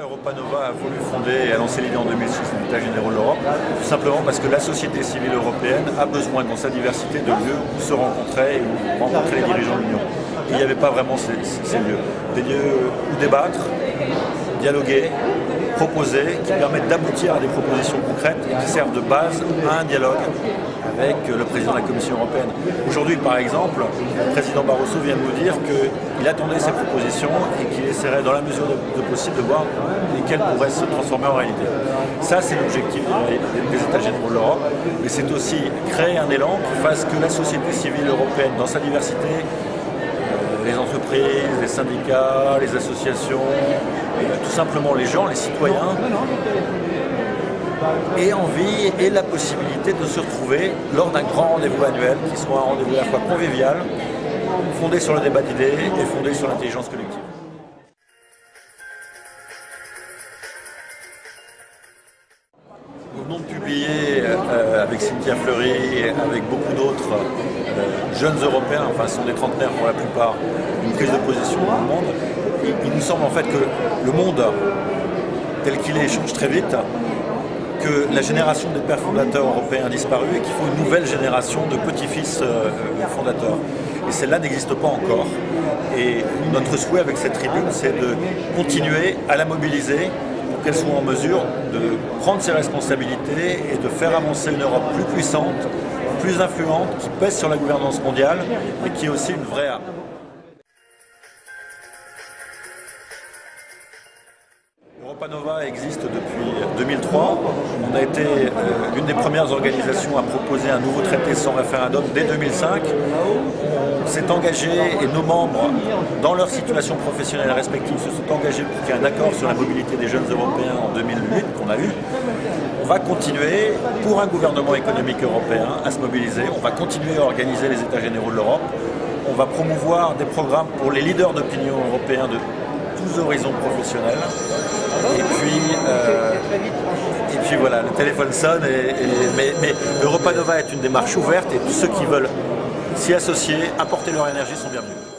Europa Nova a voulu fonder et a lancé l'idée en 2006 de l'État généraux de l'Europe, tout simplement parce que la société civile européenne a besoin dans sa diversité de lieux où se rencontrer et où rencontrer les dirigeants de l'Union. il n'y avait pas vraiment ces, ces lieux. Des lieux où débattre, dialoguer, proposer, qui permettent d'aboutir à des propositions concrètes et qui servent de base à un dialogue avec le président de la Commission européenne. Aujourd'hui, par exemple, le président Barroso vient de nous dire qu'il attendait ces propositions et qu'il essaierait, dans la mesure de, possible, de voir lesquelles pourraient se transformer en réalité. Ça, c'est l'objectif des, États généraux de l'Europe, mais c'est aussi créer un élan qui fasse que la société civile européenne, dans sa diversité, euh, les entreprises, les syndicats, les associations, tout simplement les gens, les citoyens, aient envie et la possibilité de se retrouver lors d'un grand rendez-vous annuel qui soit un rendez-vous à la fois convivial, fondé sur le débat d'idées et fondé sur l'intelligence collective. Nous venons de publier euh, avec Cynthia Fleury et avec beaucoup d'autres euh, jeunes Européens, enfin ce sont des trentenaires pour la plupart, une prise de position dans le monde. il nous semble en fait que le monde tel qu'il est change très vite, que la génération des pères fondateurs européens a disparu et qu'il faut une nouvelle génération de petits-fils euh, fondateurs. Et celle-là n'existe pas encore. Et notre souhait avec cette tribune, c'est de continuer à la mobiliser qu'elle soit en mesure de prendre ses responsabilités et de faire avancer une Europe plus puissante, plus influente, qui pèse sur la gouvernance mondiale, mais qui est aussi une vraie arme. Europa Nova existe depuis 2003. On a été euh, l'une des premières organisations à proposer un nouveau traité sans référendum dès 2005. On s'est engagé et nos membres, dans leur situation professionnelle respective, se sont engagés pour qu'il y ait un accord sur la mobilité des jeunes Européens en 2008 qu'on a eu. On va continuer, pour un gouvernement économique européen, à se mobiliser. On va continuer à organiser les États généraux de l'Europe. On va promouvoir des programmes pour les leaders d'opinion européens de tous horizons professionnels. Et puis, euh, et puis voilà, le téléphone sonne, mais, mais Europa Nova est une démarche ouverte et tous ceux qui veulent s'y associer, apporter leur énergie sont bienvenus.